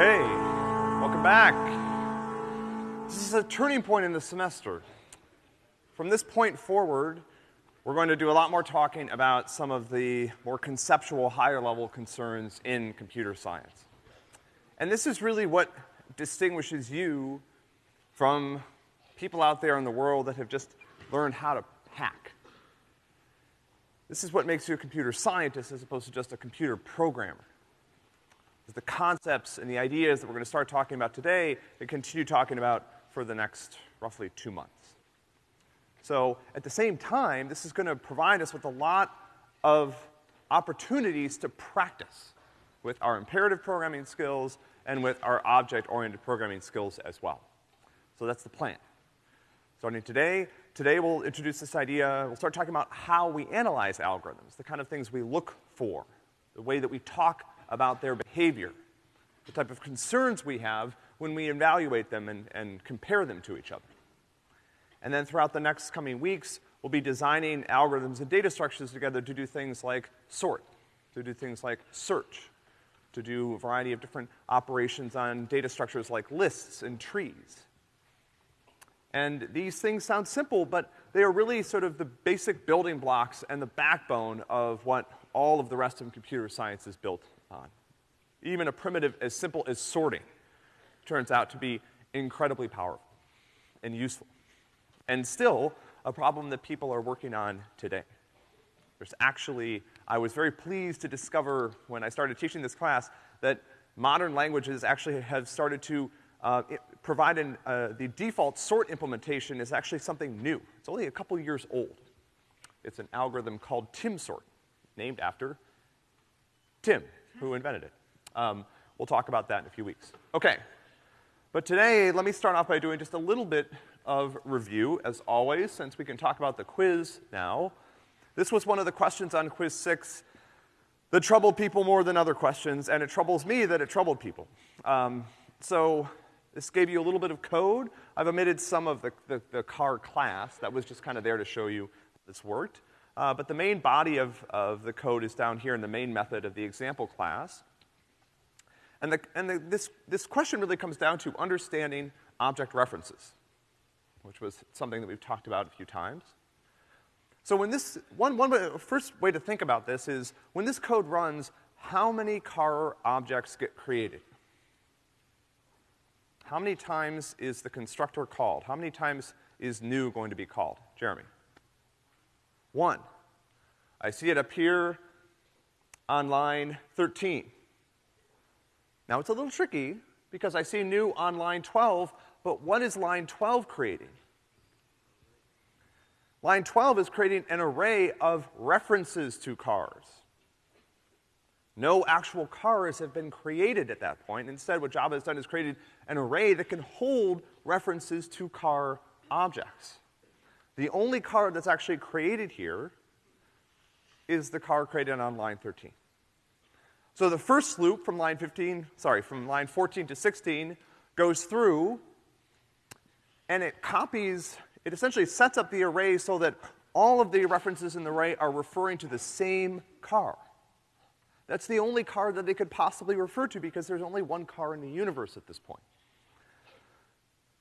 Okay, welcome back. This is a turning point in the semester. From this point forward, we're going to do a lot more talking about some of the more conceptual, higher level concerns in computer science. And this is really what distinguishes you from people out there in the world that have just learned how to hack. This is what makes you a computer scientist as opposed to just a computer programmer. It's the concepts and the ideas that we're gonna start talking about today and continue talking about for the next roughly two months. So, at the same time, this is gonna provide us with a lot of opportunities to practice with our imperative programming skills and with our object-oriented programming skills as well. So that's the plan. Starting today, today we'll introduce this idea, we'll start talking about how we analyze algorithms, the kind of things we look for, the way that we talk about their behavior, the type of concerns we have when we evaluate them and, and compare them to each other. And then throughout the next coming weeks, we'll be designing algorithms and data structures together to do things like sort, to do things like search, to do a variety of different operations on data structures like lists and trees. And these things sound simple, but they are really sort of the basic building blocks and the backbone of what all of the rest of computer science is built on. Even a primitive as simple as sorting turns out to be incredibly powerful and useful. And still, a problem that people are working on today. There's actually, I was very pleased to discover when I started teaching this class that modern languages actually have started to uh, provide uh, the default sort implementation is actually something new. It's only a couple years old. It's an algorithm called TimSort, named after Tim, who invented it. Um, we'll talk about that in a few weeks. Okay. But today, let me start off by doing just a little bit of review, as always, since we can talk about the quiz now. This was one of the questions on quiz six that troubled people more than other questions, and it troubles me that it troubled people. Um, so, this gave you a little bit of code. I've omitted some of the, the, the car class. That was just kind of there to show you this worked. Uh, but the main body of, of the code is down here in the main method of the example class. And, the, and the, this, this question really comes down to understanding object references, which was something that we've talked about a few times. So when this, one, one first way to think about this is when this code runs, how many car objects get created? How many times is the constructor called? How many times is new going to be called? Jeremy? One. I see it appear on line 13. Now it's a little tricky because I see new on line 12, but what is line 12 creating? Line 12 is creating an array of references to cars. No actual cars have been created at that point. Instead, what Java has done is created an array that can hold references to car objects. The only car that's actually created here is the car created on line 13. So the first loop from line 15, sorry, from line 14 to 16 goes through and it copies, it essentially sets up the array so that all of the references in the array are referring to the same car. That's the only car that they could possibly refer to because there's only one car in the universe at this point.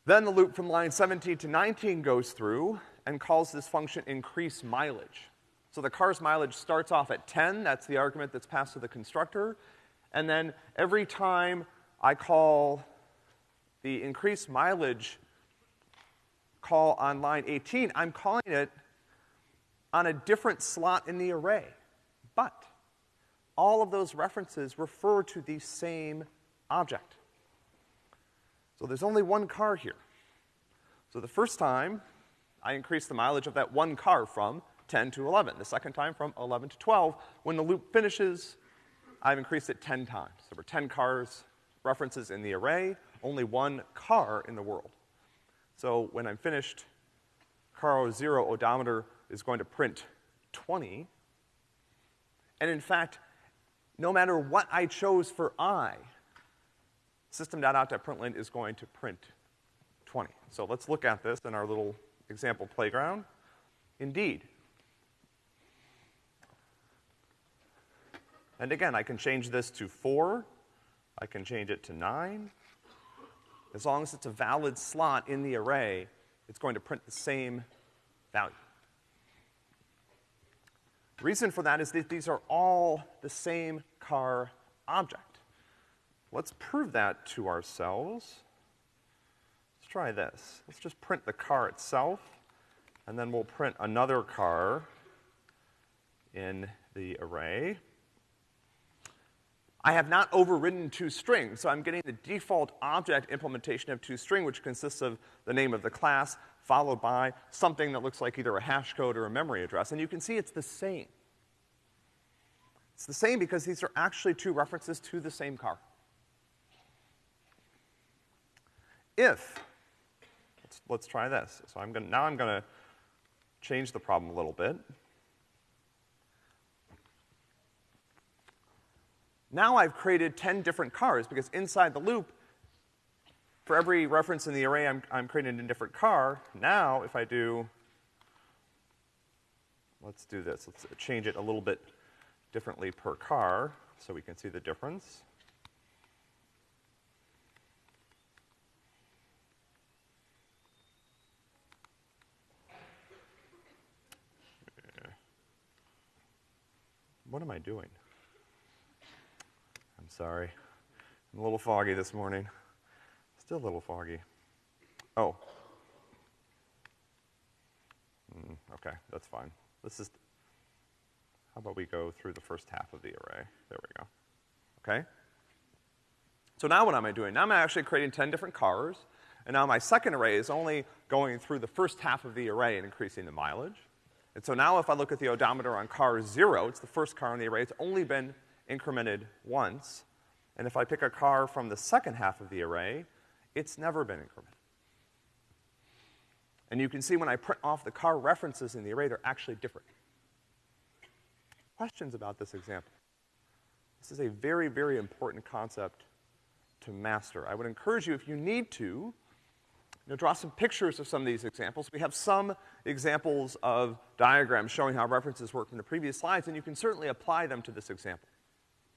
Then the loop from line 17 to 19 goes through and calls this function increase mileage. So the car's mileage starts off at 10, that's the argument that's passed to the constructor, and then every time I call the increase mileage call on line 18, I'm calling it on a different slot in the array. But all of those references refer to the same object. So there's only one car here. So the first time, I increase the mileage of that one car from 10 to 11. The second time from 11 to 12. When the loop finishes, I've increased it 10 times. There were 10 cars, references in the array, only one car in the world. So when I'm finished, car 0 odometer is going to print 20. And in fact, no matter what I chose for i, system.out.println is going to print 20. So let's look at this in our little example playground. Indeed. And again, I can change this to 4, I can change it to nine. As long as it's a valid slot in the array, it's going to print the same value. The reason for that is that these are all the same car object. Let's prove that to ourselves. Try this. Let's just print the car itself, and then we'll print another car in the array. I have not overridden toString, so I'm getting the default object implementation of toString, which consists of the name of the class, followed by something that looks like either a hash code or a memory address. And you can see it's the same. It's the same because these are actually two references to the same car. If, let's, try this. So I'm gonna, now I'm gonna change the problem a little bit. Now I've created 10 different cars because inside the loop, for every reference in the array, I'm, I'm creating a different car. Now, if I do, let's do this. Let's change it a little bit differently per car so we can see the difference. What am I doing? I'm sorry. I'm a little foggy this morning. Still a little foggy. Oh. Mm, okay, that's fine. This is, how about we go through the first half of the array? There we go. Okay? So now what am I doing? Now I'm actually creating 10 different cars, and now my second array is only going through the first half of the array and increasing the mileage. And so now if I look at the odometer on car zero, it's the first car in the array, it's only been incremented once. And if I pick a car from the second half of the array, it's never been incremented. And you can see when I print off the car references in the array, they're actually different. Questions about this example? This is a very, very important concept to master. I would encourage you, if you need to, you know, draw some pictures of some of these examples. We have some examples of diagrams showing how references work from the previous slides, and you can certainly apply them to this example.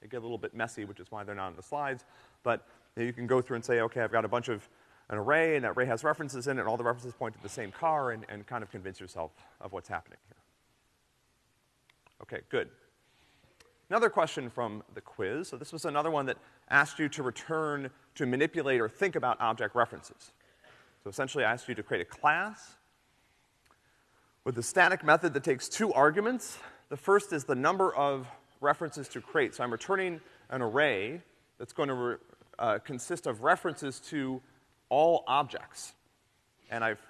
They get a little bit messy, which is why they're not in the slides, but you, know, you can go through and say, okay, I've got a bunch of an array, and that array has references in it, and all the references point to the same car, and, and kind of convince yourself of what's happening here. Okay, good. Another question from the quiz. So this was another one that asked you to return, to manipulate or think about object references. So essentially I asked you to create a class with a static method that takes two arguments. The first is the number of references to create. So I'm returning an array that's going to uh, consist of references to all objects. And I've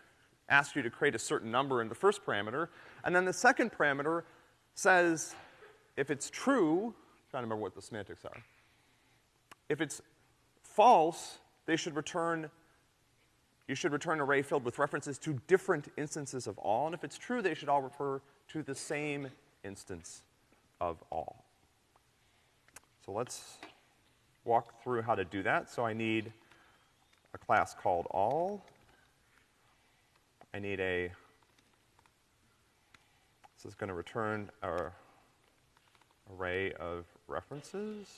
asked you to create a certain number in the first parameter. And then the second parameter says if it's true, I'm trying to remember what the semantics are. If it's false, they should return you should return an array filled with references to different instances of all, and if it's true, they should all refer to the same instance of all. So let's walk through how to do that. So I need a class called all. I need a, this is gonna return our array of references.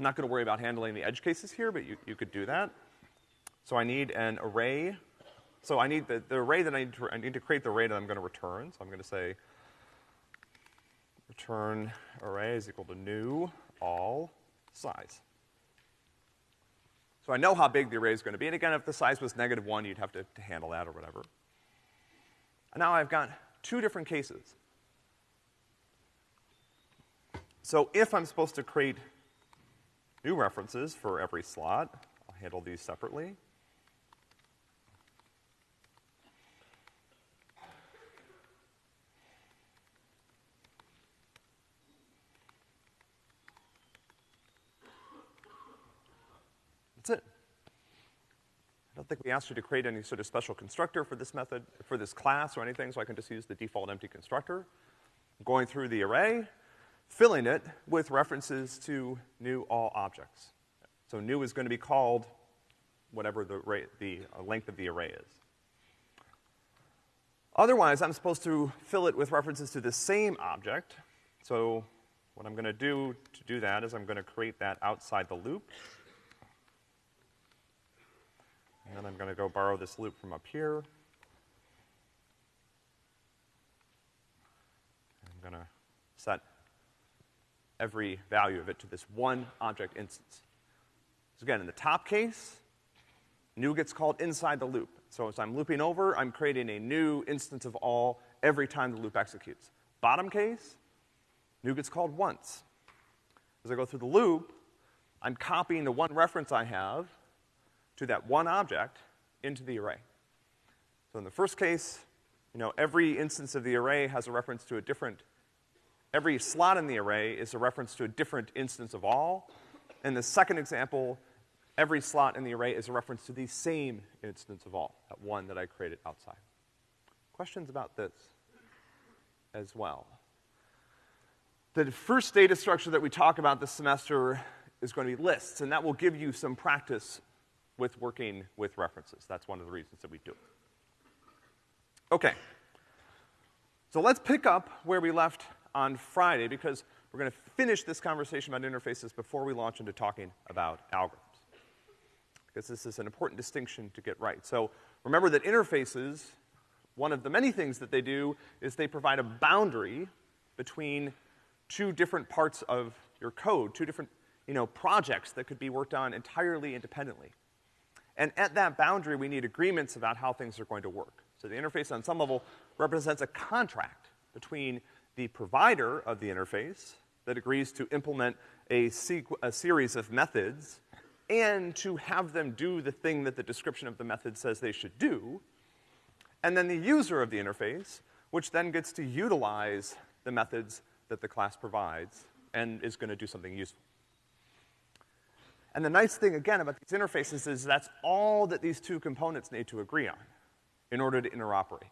I'm not going to worry about handling the edge cases here, but you, you could do that. So I need an array. So I need the, the array that I need to, I need to create the array that I'm going to return. So I'm going to say return array is equal to new all size. So I know how big the array is going to be. And again, if the size was negative one, you'd have to, to handle that or whatever. And now I've got two different cases. So if I'm supposed to create new references for every slot. I'll handle these separately. That's it. I don't think we asked you to create any sort of special constructor for this method, for this class or anything, so I can just use the default empty constructor. I'm going through the array, filling it with references to new all objects. So new is going to be called whatever the, array, the uh, length of the array is. Otherwise, I'm supposed to fill it with references to the same object. So what I'm gonna do to do that is I'm gonna create that outside the loop. And then I'm gonna go borrow this loop from up here. I'm gonna set every value of it to this one object instance. So again, in the top case, new gets called inside the loop. So as I'm looping over, I'm creating a new instance of all every time the loop executes. Bottom case, new gets called once. As I go through the loop, I'm copying the one reference I have to that one object into the array. So in the first case, you know, every instance of the array has a reference to a different, every slot in the array is a reference to a different instance of all. In the second example, every slot in the array is a reference to the same instance of all, that one that I created outside. Questions about this as well? The first data structure that we talk about this semester is going to be lists, and that will give you some practice with working with references. That's one of the reasons that we do it. Okay. So let's pick up where we left on Friday because we're gonna finish this conversation about interfaces before we launch into talking about algorithms. Because this is an important distinction to get right. So remember that interfaces, one of the many things that they do is they provide a boundary between two different parts of your code, two different, you know, projects that could be worked on entirely independently. And at that boundary, we need agreements about how things are going to work. So the interface on some level represents a contract between the provider of the interface that agrees to implement a, a series of methods and to have them do the thing that the description of the method says they should do, and then the user of the interface, which then gets to utilize the methods that the class provides and is gonna do something useful. And the nice thing, again, about these interfaces is that's all that these two components need to agree on in order to interoperate.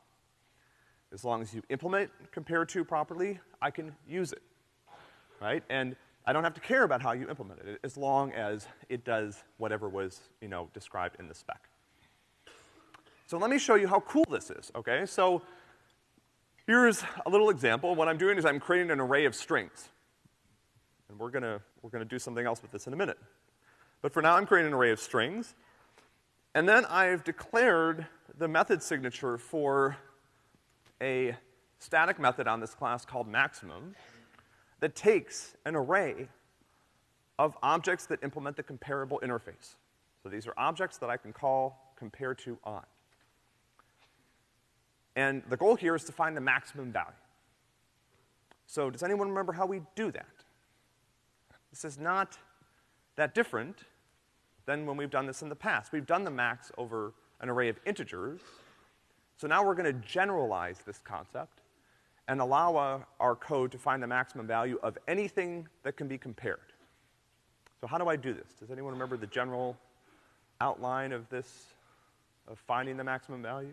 As long as you implement compare to properly, I can use it, right? And I don't have to care about how you implement it, as long as it does whatever was, you know, described in the spec. So let me show you how cool this is, okay? So here's a little example. What I'm doing is I'm creating an array of strings. And we're gonna, we're gonna do something else with this in a minute. But for now, I'm creating an array of strings. And then I've declared the method signature for a static method on this class called maximum that takes an array of objects that implement the comparable interface. So these are objects that I can call compare to on. And the goal here is to find the maximum value. So does anyone remember how we do that? This is not that different than when we've done this in the past. We've done the max over an array of integers. So now we're gonna generalize this concept and allow uh, our code to find the maximum value of anything that can be compared. So how do I do this? Does anyone remember the general outline of this, of finding the maximum value?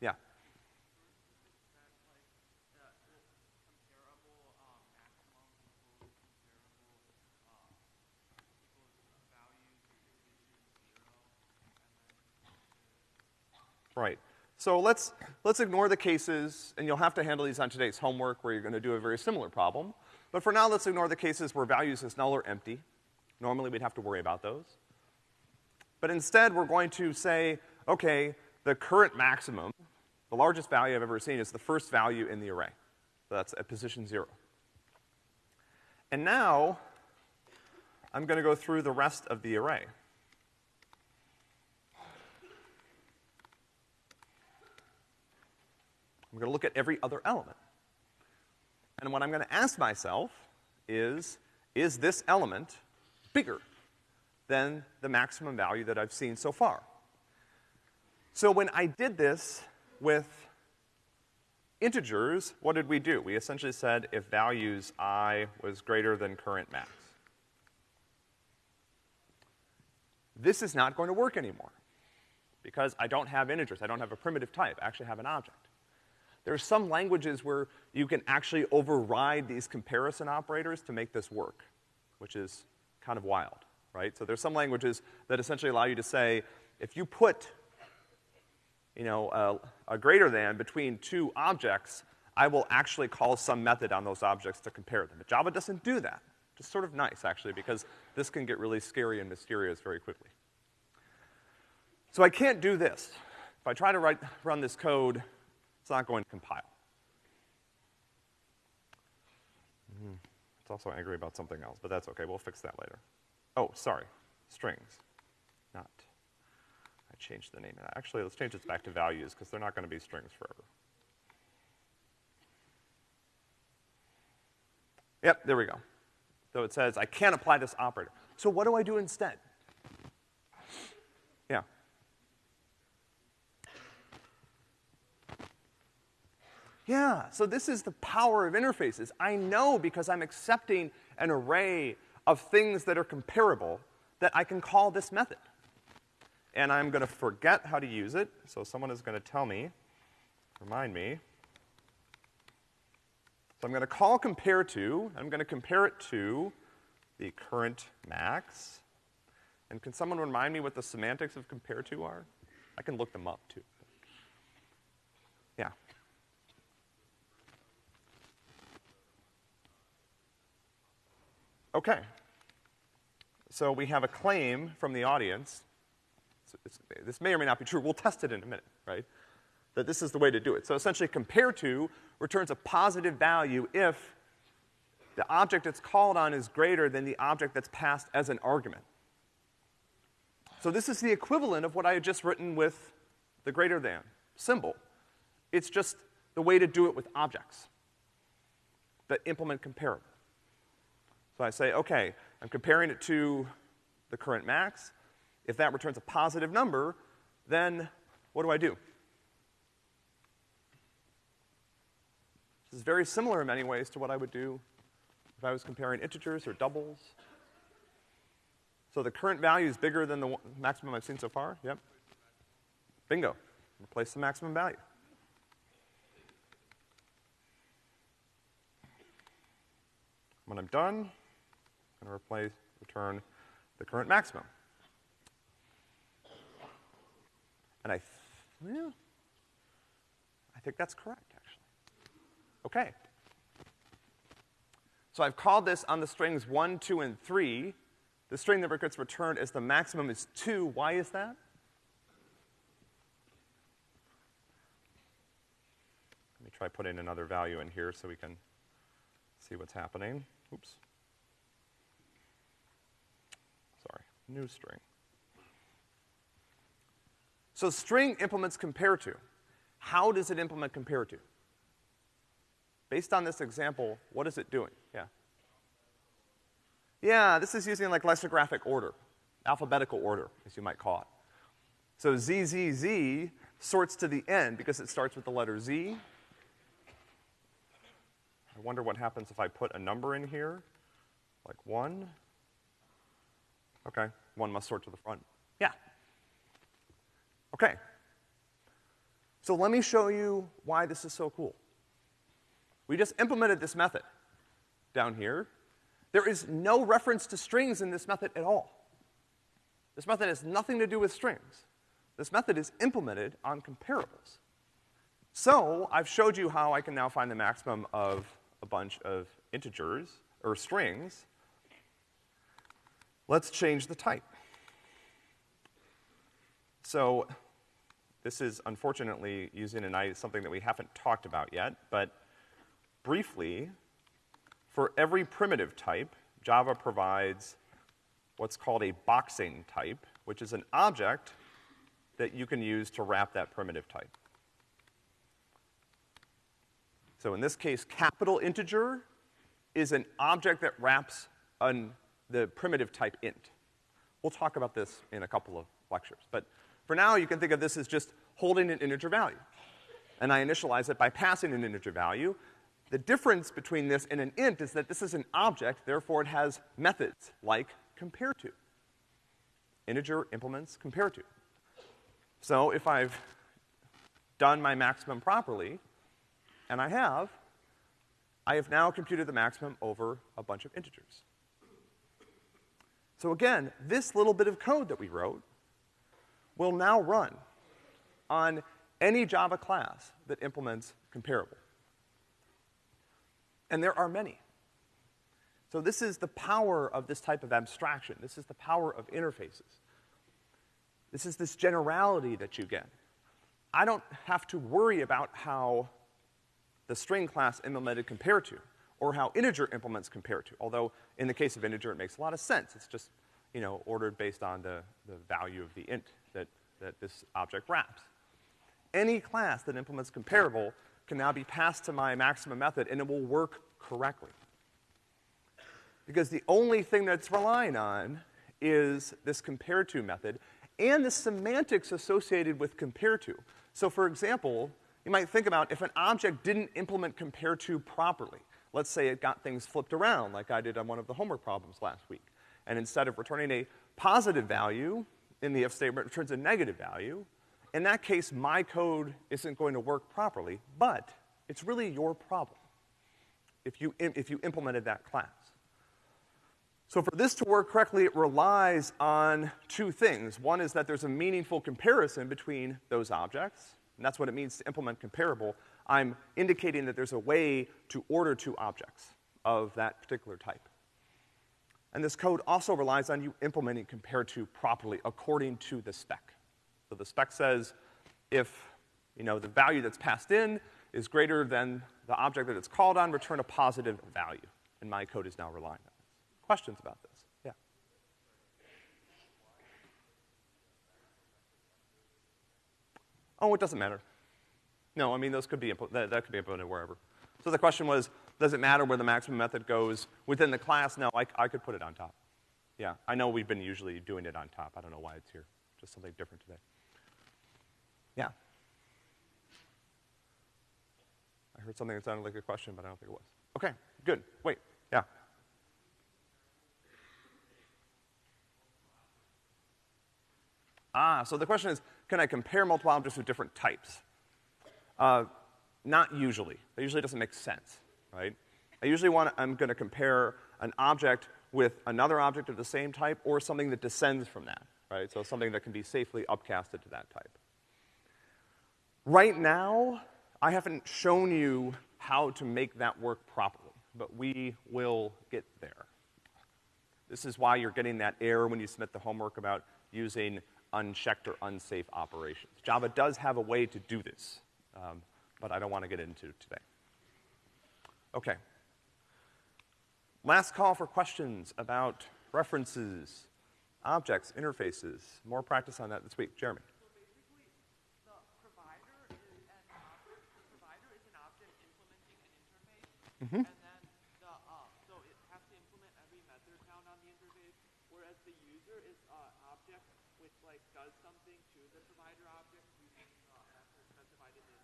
Yeah. Right. So let's, let's ignore the cases, and you'll have to handle these on today's homework where you're gonna do a very similar problem. But for now, let's ignore the cases where values is null or empty. Normally we'd have to worry about those. But instead, we're going to say, okay, the current maximum, the largest value I've ever seen is the first value in the array. So that's at position zero. And now, I'm gonna go through the rest of the array. I'm gonna look at every other element. And what I'm gonna ask myself is, is this element bigger than the maximum value that I've seen so far? So when I did this with integers, what did we do? We essentially said if values i was greater than current max. This is not going to work anymore because I don't have integers. I don't have a primitive type. I actually have an object. There are some languages where you can actually override these comparison operators to make this work, which is kind of wild, right? So there's some languages that essentially allow you to say, if you put, you know, a, a greater than between two objects, I will actually call some method on those objects to compare them. But Java doesn't do that. Just sort of nice, actually, because this can get really scary and mysterious very quickly. So I can't do this. If I try to write, run this code, it's not going to compile. Mm. It's also angry about something else, but that's okay. We'll fix that later. Oh, sorry. Strings. Not. I changed the name. Actually, let's change this back to values, because they're not gonna be strings forever. Yep, there we go. So it says I can't apply this operator. So what do I do instead? Yeah. Yeah, so this is the power of interfaces. I know because I'm accepting an array of things that are comparable that I can call this method. And I'm gonna forget how to use it, so someone is gonna tell me, remind me. So I'm gonna call compare to, I'm gonna compare it to the current max. And can someone remind me what the semantics of compare to are? I can look them up too. Yeah. Okay. So we have a claim from the audience. this may or may not be true. We'll test it in a minute, right? That this is the way to do it. So essentially compare to returns a positive value if the object it's called on is greater than the object that's passed as an argument. So this is the equivalent of what I had just written with the greater than symbol. It's just the way to do it with objects that implement comparable. So I say, okay, I'm comparing it to the current max. If that returns a positive number, then what do I do? This is very similar in many ways to what I would do if I was comparing integers or doubles. So the current value is bigger than the maximum I've seen so far, yep. Bingo, replace the maximum value. When I'm done, I'm gonna replace, return the current maximum. And I, yeah, I think that's correct. Actually. Okay. So I've called this on the strings one, two, and three. The string that gets returned as the maximum is two. Why is that? Let me try putting another value in here so we can see what's happening. Oops. Sorry, new string. So string implements compare to. How does it implement compare to? Based on this example, what is it doing? Yeah. Yeah, this is using like lexicographic order, alphabetical order, as you might call it. So ZZZ sorts to the end because it starts with the letter Z. I wonder what happens if I put a number in here, like one. Okay, one must sort to the front. Yeah. Okay. So let me show you why this is so cool. We just implemented this method down here. There is no reference to strings in this method at all. This method has nothing to do with strings. This method is implemented on comparables. So, I've showed you how I can now find the maximum of a bunch of integers, or strings. Let's change the type. So, this is unfortunately using an, I something that we haven't talked about yet, but briefly, for every primitive type, Java provides what's called a boxing type, which is an object that you can use to wrap that primitive type. So in this case, capital integer is an object that wraps an, the primitive type int. We'll talk about this in a couple of lectures. But for now, you can think of this as just holding an integer value. And I initialize it by passing an integer value, the difference between this and an int is that this is an object, therefore it has methods like compare to. Integer implements compare to. So if I've done my maximum properly, and I have, I have now computed the maximum over a bunch of integers. So again, this little bit of code that we wrote will now run on any Java class that implements comparable. And there are many. So this is the power of this type of abstraction. This is the power of interfaces. This is this generality that you get. I don't have to worry about how the string class implemented compare to, or how integer implements compare to, although in the case of integer it makes a lot of sense. It's just, you know, ordered based on the, the value of the int that, that this object wraps. Any class that implements comparable can now be passed to my maximum method and it will work correctly. Because the only thing that's relying on is this compare to method and the semantics associated with compare to. So for example, you might think about if an object didn't implement compare to properly. Let's say it got things flipped around like I did on one of the homework problems last week. And instead of returning a positive value in the if statement, it returns a negative value. In that case, my code isn't going to work properly, but it's really your problem if you, if you implemented that class. So for this to work correctly, it relies on two things. One is that there's a meaningful comparison between those objects, and that's what it means to implement comparable. I'm indicating that there's a way to order two objects of that particular type. And this code also relies on you implementing compare to properly according to the spec. So the spec says if, you know, the value that's passed in is greater than the object that it's called on, return a positive value. And my code is now relying on this. questions about this? Yeah. Oh, it doesn't matter. No, I mean, those could be, that, that could be implemented wherever. So the question was, does it matter where the maximum method goes within the class? No, I, I could put it on top. Yeah, I know we've been usually doing it on top. I don't know why it's here. Just something different today. Yeah. I heard something that sounded like a question, but I don't think it was. Okay, good. Wait, yeah. Ah, so the question is, can I compare multiple objects with different types? Uh, not usually. That usually doesn't make sense, right? I usually want, I'm gonna compare an object with another object of the same type or something that descends from that, right? So something that can be safely upcasted to that type. Right now, I haven't shown you how to make that work properly, but we will get there. This is why you're getting that error when you submit the homework about using unchecked or unsafe operations. Java does have a way to do this, um, but I don't want to get into today. Okay. Last call for questions about references, objects, interfaces. More practice on that this week. Jeremy. Mm-hmm. And then the, uh, so it has to implement every method count on the interface, whereas the user is an uh, object which like does something to the provider object using uh, specified in the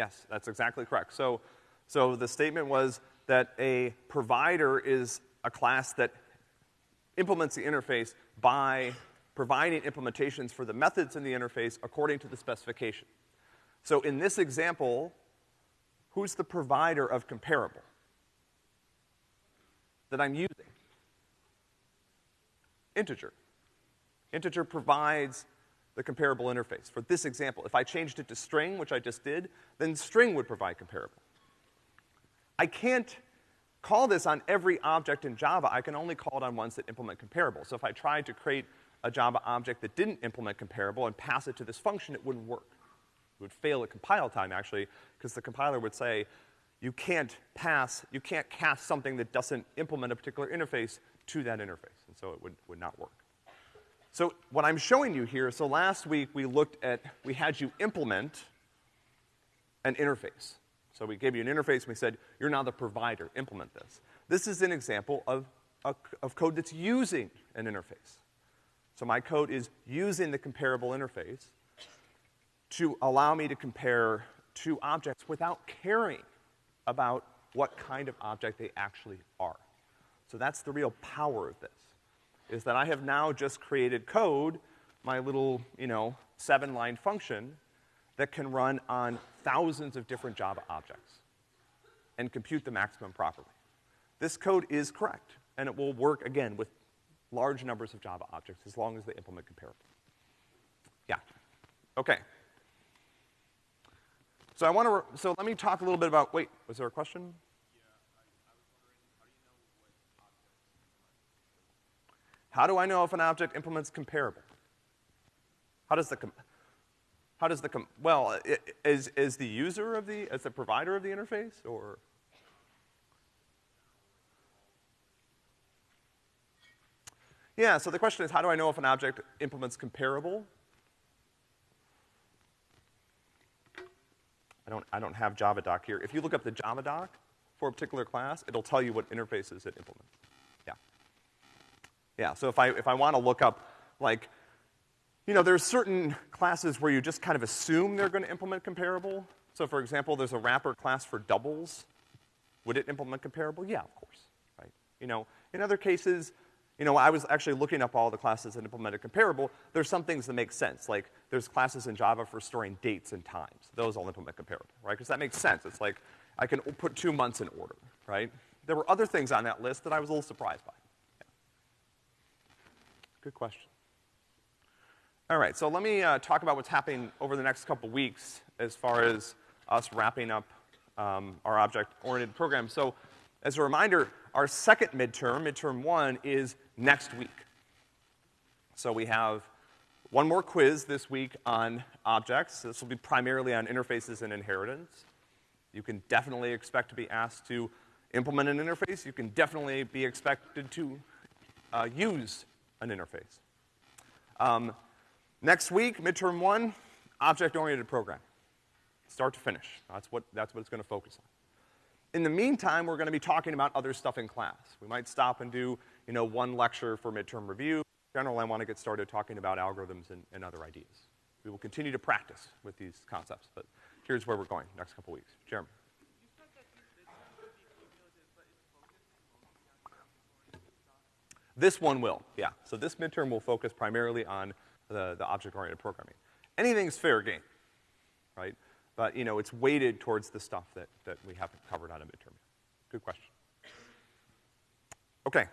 Yes, that's exactly correct. So, so the statement was that a provider is a class that implements the interface by providing implementations for the methods in the interface according to the specification. So in this example, who's the provider of comparable that I'm using? Integer. Integer provides the comparable interface. For this example, if I changed it to string, which I just did, then string would provide comparable. I can't call this on every object in Java. I can only call it on ones that implement comparable. So if I tried to create a Java object that didn't implement comparable and pass it to this function, it wouldn't work. It would fail at compile time, actually, because the compiler would say, you can't pass, you can't cast something that doesn't implement a particular interface to that interface. And so it would, would not work. So what I'm showing you here, so last week we looked at, we had you implement an interface. So we gave you an interface and we said, you're now the provider, implement this. This is an example of, a, of code that's using an interface. So my code is using the comparable interface to allow me to compare two objects without caring about what kind of object they actually are. So that's the real power of this is that I have now just created code, my little, you know, seven line function that can run on thousands of different Java objects and compute the maximum properly. This code is correct, and it will work again with large numbers of Java objects as long as they implement comparable. Yeah. Okay. So I wanna, so let me talk a little bit about, wait, was there a question? How do I know if an object implements comparable? How does the com- how does the com- well, is, is the user of the, is the provider of the interface, or? Yeah, so the question is, how do I know if an object implements comparable? I don't, I don't have Java doc here. If you look up the Java doc for a particular class, it'll tell you what interfaces it implements. Yeah. So if I, if I want to look up, like, you know, there's certain classes where you just kind of assume they're going to implement comparable. So for example, there's a wrapper class for doubles. Would it implement comparable? Yeah, of course, right? You know, in other cases, you know, I was actually looking up all the classes that implemented comparable. There's some things that make sense, like there's classes in Java for storing dates and times. Those all implement comparable, right? Because that makes sense. It's like I can put two months in order, right? There were other things on that list that I was a little surprised by. Good question. All right, so let me uh, talk about what's happening over the next couple weeks as far as us wrapping up um, our object-oriented program. So, as a reminder, our second midterm, midterm one, is next week. So we have one more quiz this week on objects. This will be primarily on interfaces and inheritance. You can definitely expect to be asked to implement an interface. You can definitely be expected to uh, use an interface. Um, next week, midterm one, object-oriented program. Start to finish. That's what, that's what it's gonna focus on. In the meantime, we're gonna be talking about other stuff in class. We might stop and do, you know, one lecture for midterm review. In general, I wanna get started talking about algorithms and, and other ideas. We will continue to practice with these concepts, but here's where we're going next couple weeks. Jeremy. This one will, yeah. So this midterm will focus primarily on the, the object-oriented programming. Anything's fair game, right? But, you know, it's weighted towards the stuff that, that we haven't covered on a midterm. Good question. Okay.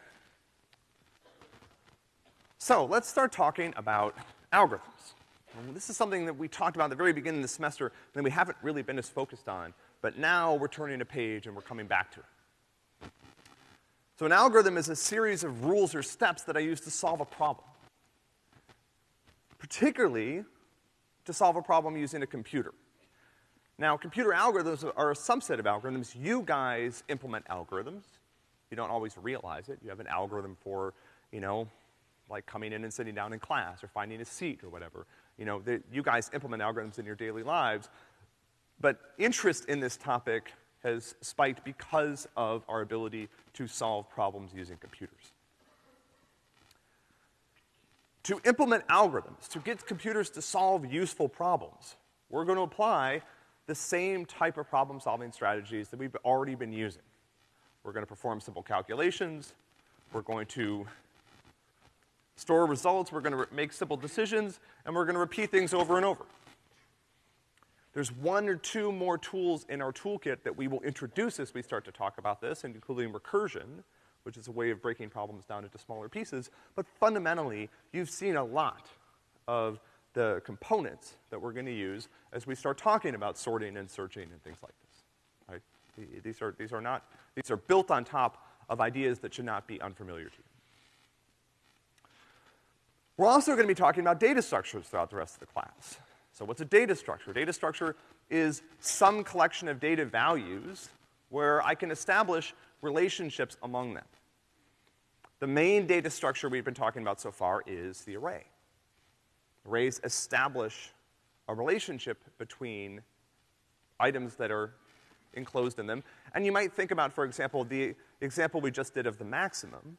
So let's start talking about algorithms. And this is something that we talked about at the very beginning of the semester, and we haven't really been as focused on, but now we're turning a page and we're coming back to it. So an algorithm is a series of rules or steps that I use to solve a problem. Particularly to solve a problem using a computer. Now, computer algorithms are a subset of algorithms. You guys implement algorithms. You don't always realize it. You have an algorithm for, you know, like coming in and sitting down in class or finding a seat or whatever. You know, you guys implement algorithms in your daily lives. But interest in this topic has spiked because of our ability to solve problems using computers. To implement algorithms, to get computers to solve useful problems, we're to apply the same type of problem solving strategies that we've already been using. We're to perform simple calculations. We're going to store results. We're to make simple decisions. And we're to repeat things over and over. There's one or two more tools in our toolkit that we will introduce as we start to talk about this, and including recursion, which is a way of breaking problems down into smaller pieces. But fundamentally, you've seen a lot of the components that we're gonna use as we start talking about sorting and searching and things like this, right? These are, these are not, these are built on top of ideas that should not be unfamiliar to you. We're also gonna be talking about data structures throughout the rest of the class. So what's a data structure? Data structure is some collection of data values where I can establish relationships among them. The main data structure we've been talking about so far is the array. Arrays establish a relationship between items that are enclosed in them. And you might think about, for example, the example we just did of the maximum.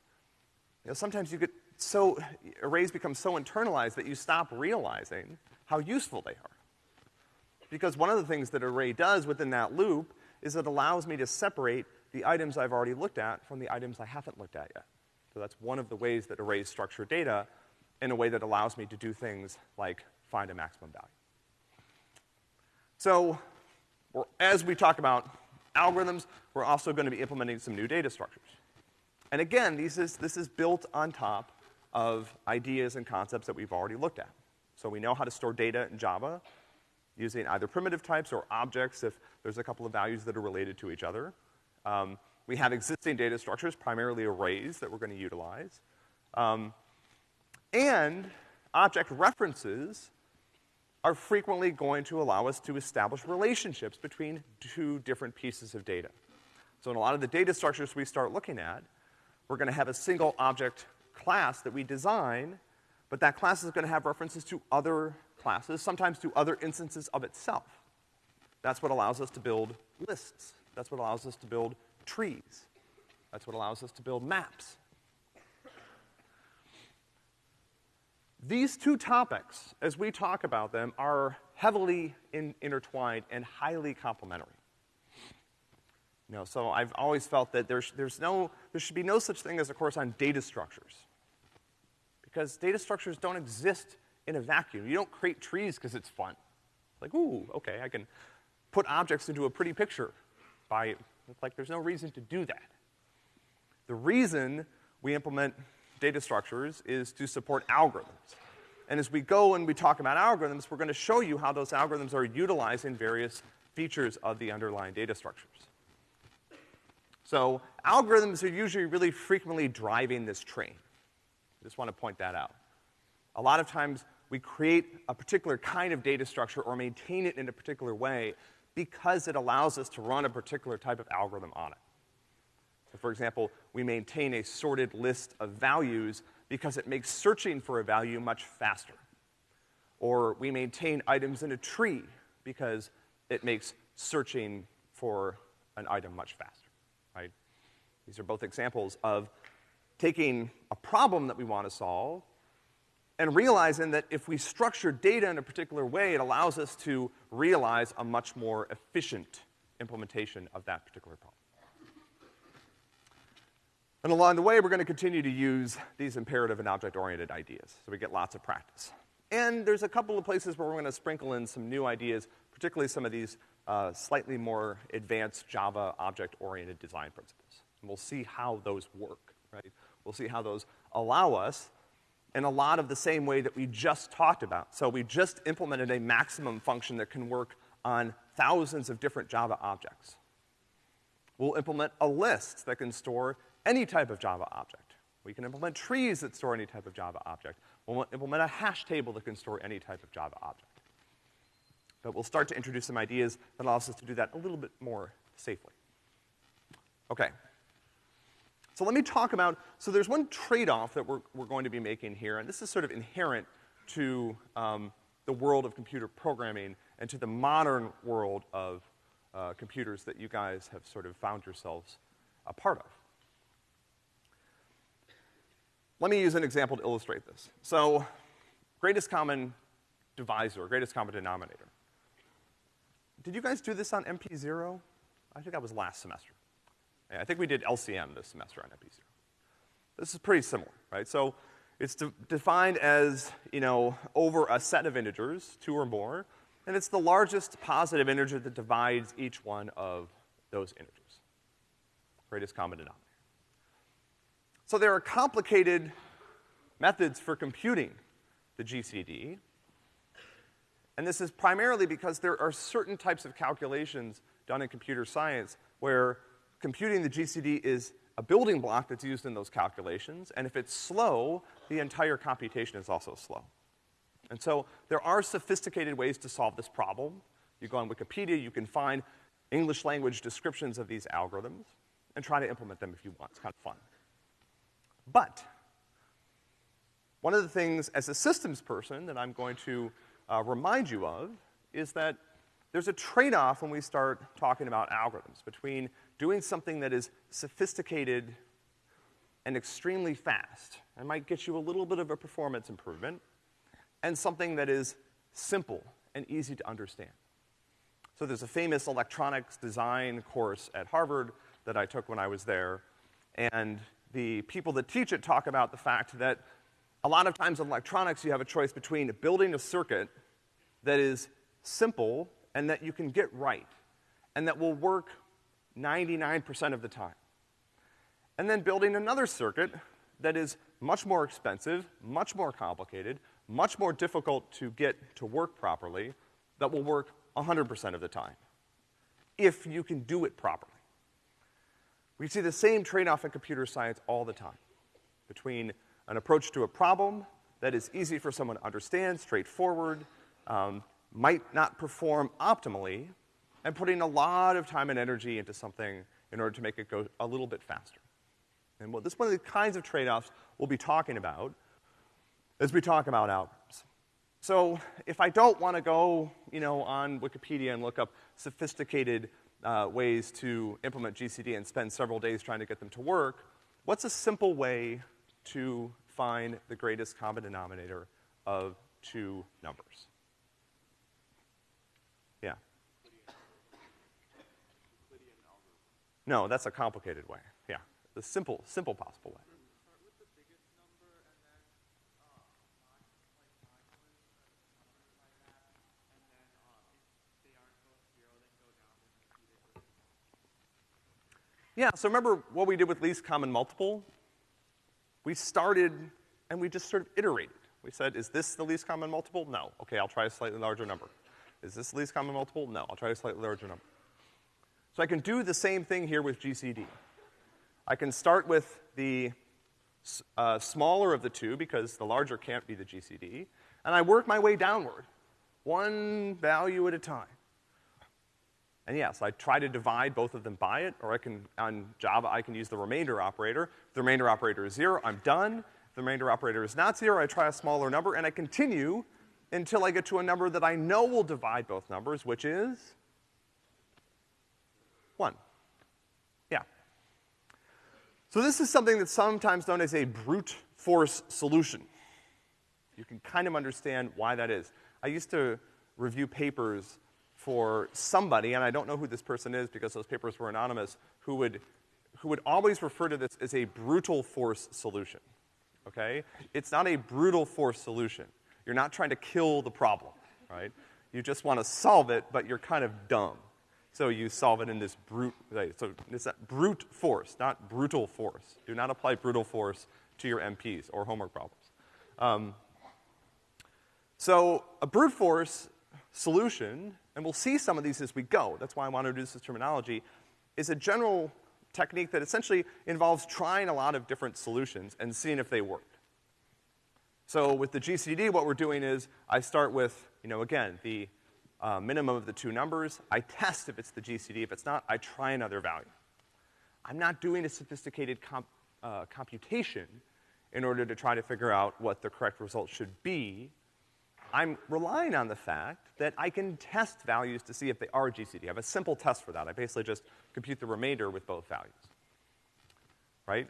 You know, sometimes you get so, arrays become so internalized that you stop realizing how useful they are. Because one of the things that array does within that loop is it allows me to separate the items I've already looked at from the items I haven't looked at yet. So that's one of the ways that arrays structure data in a way that allows me to do things like find a maximum value. So, as we talk about algorithms, we're also going to be implementing some new data structures. And again, is, this is built on top of ideas and concepts that we've already looked at. So we know how to store data in Java. using either primitive types or objects if there's a couple of values that are related to each other. Um, we have existing data structures, primarily arrays, that we're gonna utilize. Um, and object references are frequently going to allow us to establish relationships between two different pieces of data. So in a lot of the data structures we start looking at, we're gonna have a single object class that we design, but that class is gonna have references to other classes, sometimes to other instances of itself. That's what allows us to build lists. That's what allows us to build trees. That's what allows us to build maps. These two topics, as we talk about them, are heavily in, intertwined and highly complementary. You know, so I've always felt that there's, there's no, there should be no such thing as a course on data structures. Because data structures don't exist in a vacuum. You don't create trees because it's fun. Like, ooh, okay, I can put objects into a pretty picture by, like, there's no reason to do that. The reason we implement data structures is to support algorithms. And as we go and we talk about algorithms, we're gonna show you how those algorithms are utilizing various features of the underlying data structures. So algorithms are usually really frequently driving this train. Just want to point that out. A lot of times we create a particular kind of data structure or maintain it in a particular way because it allows us to run a particular type of algorithm on it. So for example, we maintain a sorted list of values because it makes searching for a value much faster. Or we maintain items in a tree because it makes searching for an item much faster right? These are both examples of taking a problem that we want to solve and realizing that if we structure data in a particular way, it allows us to realize a much more efficient implementation of that particular problem. And along the way, we're gonna continue to use these imperative and object-oriented ideas, so we get lots of practice. And there's a couple of places where we're gonna sprinkle in some new ideas, particularly some of these uh, slightly more advanced Java object-oriented design principles. And we'll see how those work, right? We'll see how those allow us in a lot of the same way that we just talked about. So we just implemented a maximum function that can work on thousands of different Java objects. We'll implement a list that can store any type of Java object. We can implement trees that store any type of Java object. We'll implement a hash table that can store any type of Java object. But we'll start to introduce some ideas that allows us to do that a little bit more safely. Okay. So let me talk about, so there's one trade-off that we're, we're going to be making here, and this is sort of inherent to um, the world of computer programming and to the modern world of uh, computers that you guys have sort of found yourselves a part of. Let me use an example to illustrate this. So, greatest common divisor, greatest common denominator. Did you guys do this on MP0? I think that was last semester. I think we did LCM this semester on MP0. This is pretty similar, right? So it's de defined as, you know, over a set of integers, two or more, and it's the largest positive integer that divides each one of those integers. Greatest common denominator. So there are complicated methods for computing the GCD, and this is primarily because there are certain types of calculations done in computer science where computing the GCD is a building block that's used in those calculations, and if it's slow, the entire computation is also slow. And so there are sophisticated ways to solve this problem. You go on Wikipedia, you can find English language descriptions of these algorithms and try to implement them if you want. It's kind of fun. But one of the things as a systems person that I'm going to uh, remind you of is that there's a trade-off when we start talking about algorithms between doing something that is sophisticated and extremely fast and might get you a little bit of a performance improvement, and something that is simple and easy to understand. So there's a famous electronics design course at Harvard that I took when I was there, and the people that teach it talk about the fact that a lot of times in electronics you have a choice between building a circuit that is simple and that you can get right, and that will work 99% of the time. And then building another circuit that is much more expensive, much more complicated, much more difficult to get to work properly, that will work 100% of the time, if you can do it properly. We see the same trade-off in computer science all the time between an approach to a problem that is easy for someone to understand, straightforward, um, might not perform optimally, and putting a lot of time and energy into something in order to make it go a little bit faster. And what, this is one of the kinds of trade-offs we'll be talking about as we talk about algorithms. So if I don't want to go, you know, on Wikipedia and look up sophisticated uh, ways to implement GCD and spend several days trying to get them to work, what's a simple way to find the greatest common denominator of two numbers? Yeah. No, that's a complicated way. Yeah. The simple, simple possible way. Yeah, so remember what we did with least common multiple? We started and we just sort of iterated. We said, is this the least common multiple? No. Okay, I'll try a slightly larger number. Is this the least common multiple? No. I'll try a slightly larger number. So I can do the same thing here with GCD. I can start with the uh, smaller of the two because the larger can't be the GCD, and I work my way downward, one value at a time. And yes, I try to divide both of them by it, or I can, on Java, I can use the remainder operator. If the remainder operator is zero, I'm done. If the remainder operator is not zero, I try a smaller number, and I continue until I get to a number that I know will divide both numbers, which is one. Yeah. So this is something that's sometimes known as a brute force solution. You can kind of understand why that is. I used to review papers for somebody, and I don't know who this person is because those papers were anonymous, who would, who would always refer to this as a brutal force solution, okay? It's not a brutal force solution. You're not trying to kill the problem, right? You just want to solve it, but you're kind of dumb. So you solve it in this brute, so it's brute force, not brutal force. Do not apply brutal force to your MPs or homework problems. Um, so a brute force solution and we'll see some of these as we go, that's why I want to introduce this terminology, is a general technique that essentially involves trying a lot of different solutions and seeing if they work. So with the GCD, what we're doing is I start with, you know, again, the uh, minimum of the two numbers. I test if it's the GCD. If it's not, I try another value. I'm not doing a sophisticated comp, uh, computation in order to try to figure out what the correct result should be. I'm relying on the fact that I can test values to see if they are GCD. I have a simple test for that. I basically just compute the remainder with both values. Right?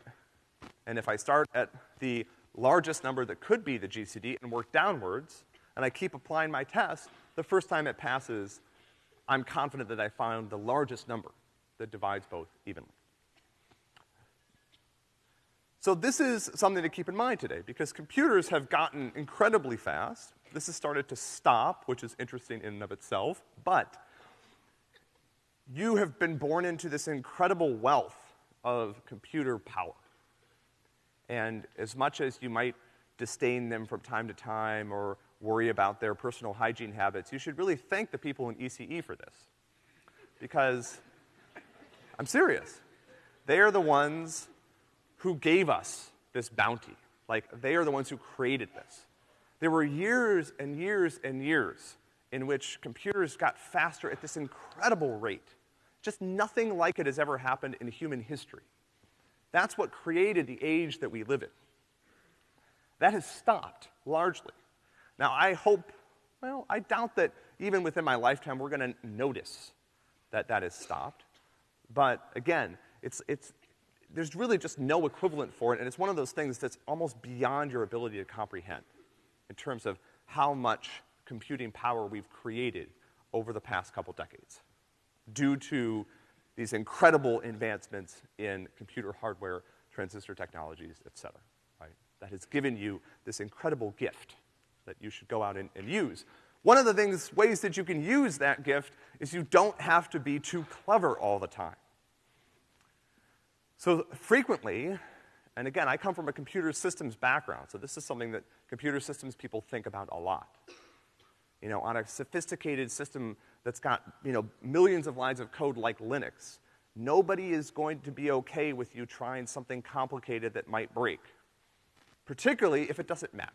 And if I start at the largest number that could be the GCD and work downwards, and I keep applying my test, the first time it passes, I'm confident that I found the largest number that divides both evenly. So this is something to keep in mind today, because computers have gotten incredibly fast. This has started to stop, which is interesting in and of itself, but you have been born into this incredible wealth of computer power. And as much as you might disdain them from time to time or worry about their personal hygiene habits, you should really thank the people in ECE for this. Because, I'm serious, they are the ones who gave us this bounty. Like, they are the ones who created this. There were years and years and years in which computers got faster at this incredible rate. Just nothing like it has ever happened in human history. That's what created the age that we live in. That has stopped, largely. Now, I hope, well, I doubt that even within my lifetime we're gonna notice that that has stopped. But again, it's, it's, there's really just no equivalent for it, and it's one of those things that's almost beyond your ability to comprehend in terms of how much computing power we've created over the past couple decades due to these incredible advancements in computer hardware, transistor technologies, et cetera, right? That has given you this incredible gift that you should go out and, and use. One of the things, ways that you can use that gift is you don't have to be too clever all the time. So frequently, and again, I come from a computer systems background, so this is something that computer systems people think about a lot. You know, on a sophisticated system that's got, you know, millions of lines of code like Linux, nobody is going to be okay with you trying something complicated that might break, particularly if it doesn't matter,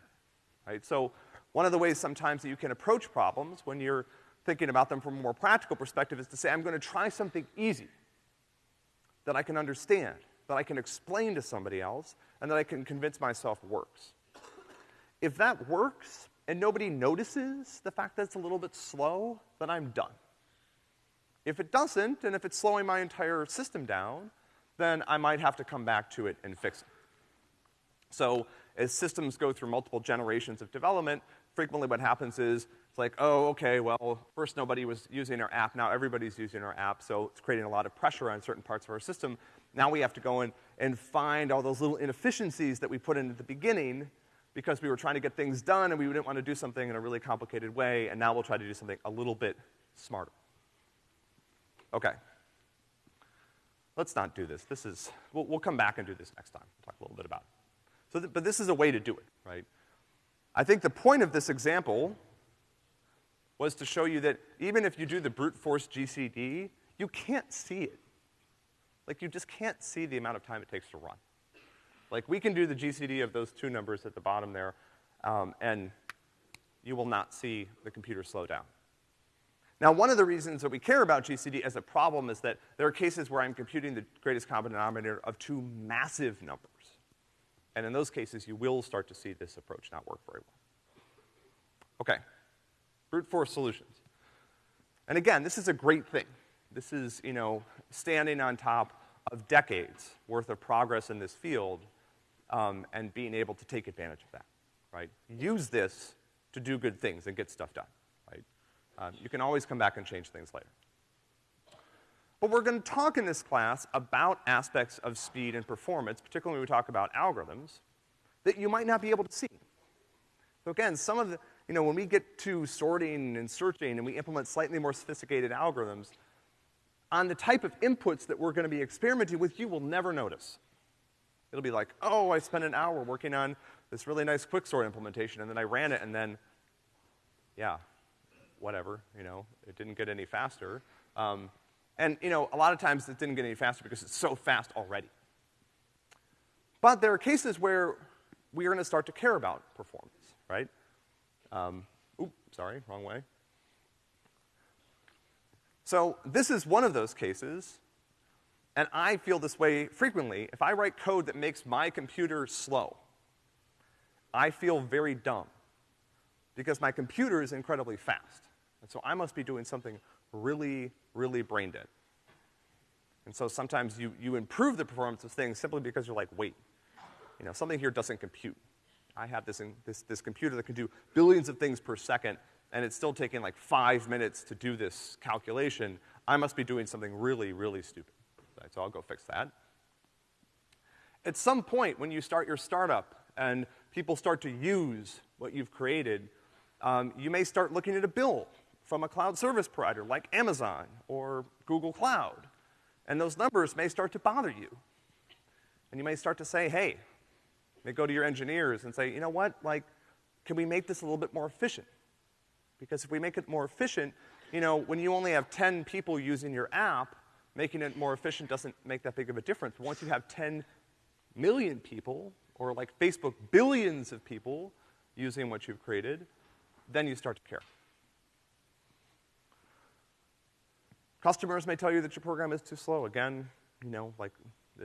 right? So one of the ways sometimes that you can approach problems when you're thinking about them from a more practical perspective is to say, I'm gonna try something easy that I can understand, that I can explain to somebody else, and that I can convince myself works. If that works, and nobody notices the fact that it's a little bit slow, then I'm done. If it doesn't, and if it's slowing my entire system down, then I might have to come back to it and fix it. So, as systems go through multiple generations of development, frequently what happens is, it's like, oh, okay, well, first nobody was using our app, now everybody's using our app, so it's creating a lot of pressure on certain parts of our system. Now we have to go in and find all those little inefficiencies that we put in at the beginning because we were trying to get things done and we didn't want to do something in a really complicated way, and now we'll try to do something a little bit smarter. Okay. Let's not do this. This is, we'll, we'll come back and do this next time. We'll talk a little bit about it. So, th- but this is a way to do it, right? I think the point of this example was to show you that even if you do the brute force GCD, you can't see it. Like, you just can't see the amount of time it takes to run. Like, we can do the GCD of those two numbers at the bottom there, um, and you will not see the computer slow down. Now, one of the reasons that we care about GCD as a problem is that there are cases where I'm computing the greatest common denominator of two massive numbers. And in those cases, you will start to see this approach not work very well. Okay. Brute force solutions. And again, this is a great thing. This is, you know, standing on top of decades worth of progress in this field um, and being able to take advantage of that, right? Use this to do good things and get stuff done, right? Um, you can always come back and change things later. But we're gonna talk in this class about aspects of speed and performance, particularly when we talk about algorithms, that you might not be able to see. So again, some of the, you know, when we get to sorting and searching and we implement slightly more sophisticated algorithms, on the type of inputs that we're gonna be experimenting with, you will never notice. It'll be like, oh, I spent an hour working on this really nice quicksort implementation, and then I ran it, and then, yeah, whatever, you know, it didn't get any faster. Um, and, you know, a lot of times it didn't get any faster because it's so fast already. But there are cases where we are gonna start to care about performance, right? Um, oop, sorry, wrong way. So this is one of those cases, and I feel this way frequently. If I write code that makes my computer slow, I feel very dumb because my computer is incredibly fast. And so I must be doing something really, really brain dead. And so sometimes you, you improve the performance of things simply because you're like, wait, you know, something here doesn't compute. I have this, in, this, this computer that can do billions of things per second, and it's still taking like five minutes to do this calculation. I must be doing something really, really stupid. Right, so I'll go fix that. At some point, when you start your startup and people start to use what you've created, um, you may start looking at a bill from a cloud service provider like Amazon or Google Cloud. And those numbers may start to bother you. And you may start to say, hey, may go to your engineers and say, you know what, like, can we make this a little bit more efficient? Because if we make it more efficient, you know, when you only have 10 people using your app, making it more efficient doesn't make that big of a difference. But once you have 10 million people, or like Facebook, billions of people using what you've created, then you start to care. Customers may tell you that your program is too slow. Again, you know, like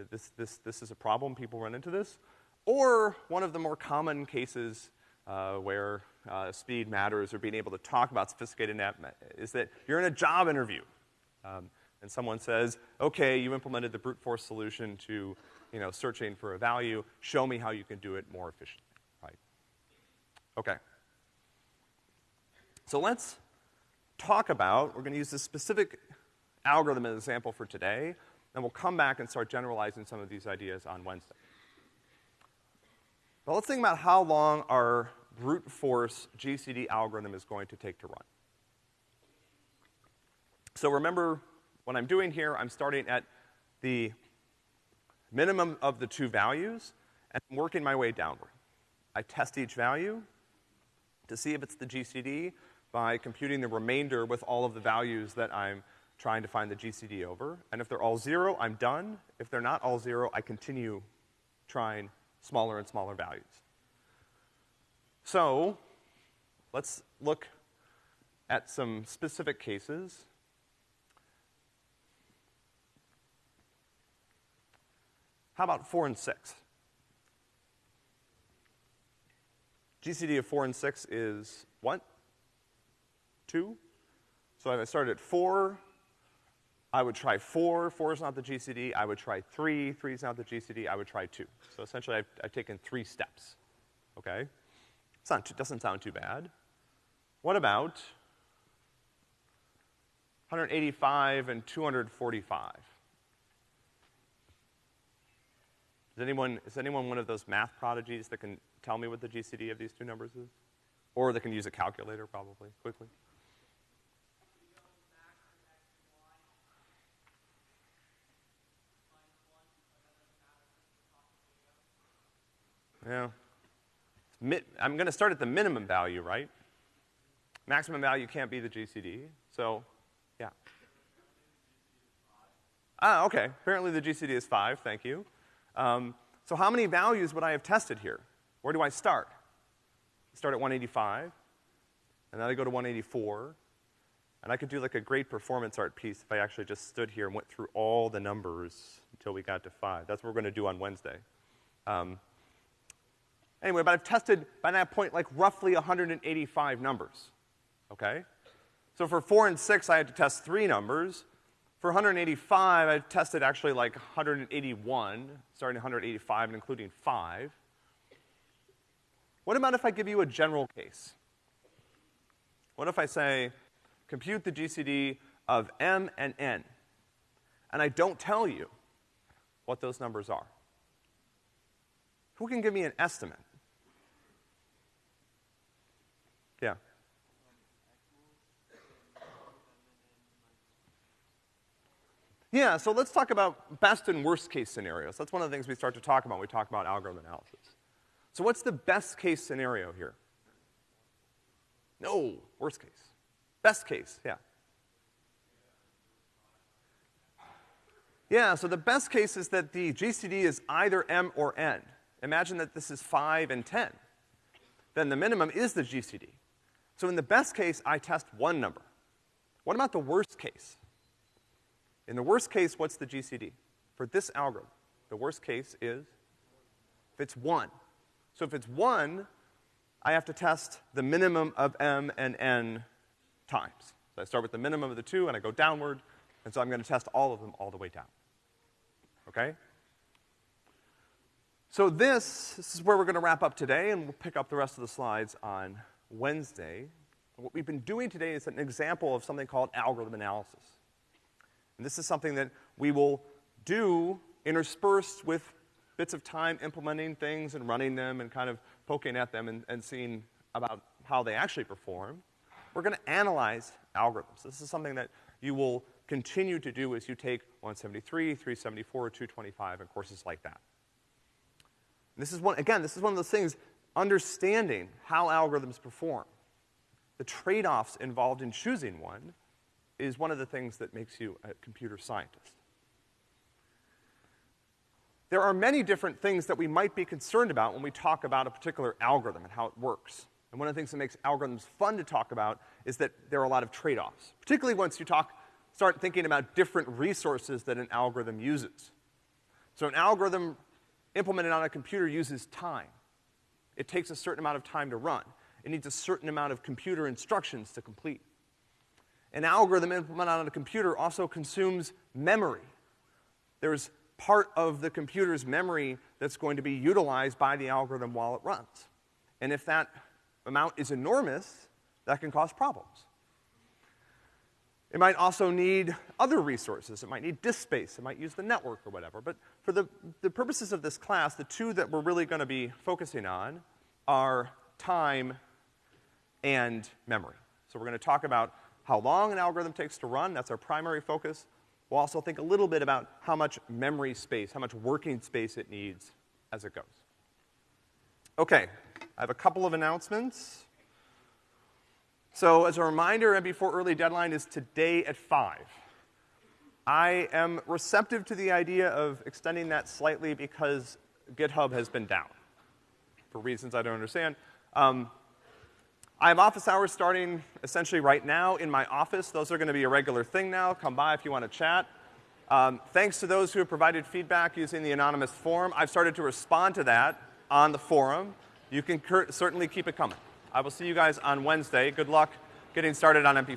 this, this, this is a problem. People run into this. Or one of the more common cases uh, where uh, speed matters or being able to talk about sophisticated app is that you're in a job interview. Um, and someone says, okay, you implemented the brute force solution to, you know, searching for a value. Show me how you can do it more efficiently, right? Okay. So let's talk about, we're gonna use this specific algorithm as an example for today, and we'll come back and start generalizing some of these ideas on Wednesday. But let's think about how long our brute force GCD algorithm is going to take to run. So remember, what I'm doing here, I'm starting at the minimum of the two values, and I'm working my way downward. I test each value to see if it's the GCD. by computing the remainder with all of the values that I'm trying to find the GCD over. And if they're all zero, I'm done. If they're not all zero, I continue trying smaller and smaller values. So, let's look at some specific cases. How about four and six? GCD of four and six is what? Two? So if I started at four, I would try four. Four is not the GCD. I would try three. Three is not the GCD. I would try two. So essentially, I've, I've taken three steps. Okay? It's not, doesn't sound too bad. What about 185 and 245? Is anyone, is anyone one of those math prodigies that can tell me what the GCD of these two numbers is? Or that can use a calculator, probably, quickly? Yeah. I'm going to start at the minimum value, right? Maximum value can't be the GCD, so, yeah. Ah, okay. Apparently the GCD is five, thank you. Um, so how many values would I have tested here? Where do I start? Start at 185, and then I go to 184, and I could do like a great performance art piece if I actually just stood here and went through all the numbers until we got to five. That's what we're gonna do on Wednesday. Um, anyway, but I've tested, by that point, like roughly 185 numbers, okay? So for four and six, I had to test three numbers. For 185, I've tested actually like 181, starting 185 and including five. What about if I give you a general case? What if I say, compute the GCD of M and N, and I don't tell you what those numbers are? Who can give me an estimate? Yeah. Yeah, so let's talk about best and worst case scenarios. That's one of the things we start to talk about when we talk about algorithm analysis. So what's the best case scenario here? No, worst case. Best case, yeah. Yeah, so the best case is that the GCD is either M or N. Imagine that this is 5 and 10. Then the minimum is the GCD. So in the best case, I test one number. What about the worst case? In the worst case, what's the GCD? For this algorithm, the worst case is if it's one. So if it's one, I have to test the minimum of m and n times. So I start with the minimum of the two and I go downward, and so I'm gonna test all of them all the way down. Okay? So this, this is where we're gonna wrap up today, and we'll pick up the rest of the slides on Wednesday. What we've been doing today is an example of something called algorithm analysis. And this is something that we will do interspersed with bits of time implementing things and running them and kind of poking at them and, and seeing about how they actually perform. We're gonna analyze algorithms. This is something that you will continue to do as you take 173, 374, 225, and courses like that. And this is one, again, this is one of those things, understanding how algorithms perform, the trade-offs involved in choosing one, is one of the things that makes you a computer scientist. There are many different things that we might be concerned about when we talk about a particular algorithm and how it works. And one of the things that makes algorithms fun to talk about is that there are a lot of trade-offs, particularly once you talk, start thinking about different resources that an algorithm uses. So an algorithm implemented on a computer uses time. It takes a certain amount of time to run. It needs a certain amount of computer instructions to complete. An algorithm implemented on a computer also consumes memory. There's part of the computer's memory that's going to be utilized by the algorithm while it runs. And if that amount is enormous, that can cause problems. It might also need other resources. It might need disk space. It might use the network or whatever. But for the, the purposes of this class, the two that we're really gonna be focusing on are time and memory. So we're gonna talk about how long an algorithm takes to run, that's our primary focus. We'll also think a little bit about how much memory space, how much working space it needs as it goes. Okay, I have a couple of announcements. So as a reminder, MP4 early deadline is today at 5. I am receptive to the idea of extending that slightly because GitHub has been down for reasons I don't understand. Um, I have office hours starting essentially right now in my office. Those are going to be a regular thing now. Come by if you want to chat. Um, thanks to those who have provided feedback using the anonymous forum. I've started to respond to that on the forum. You can certainly keep it coming. I will see you guys on Wednesday. Good luck getting started on MP4.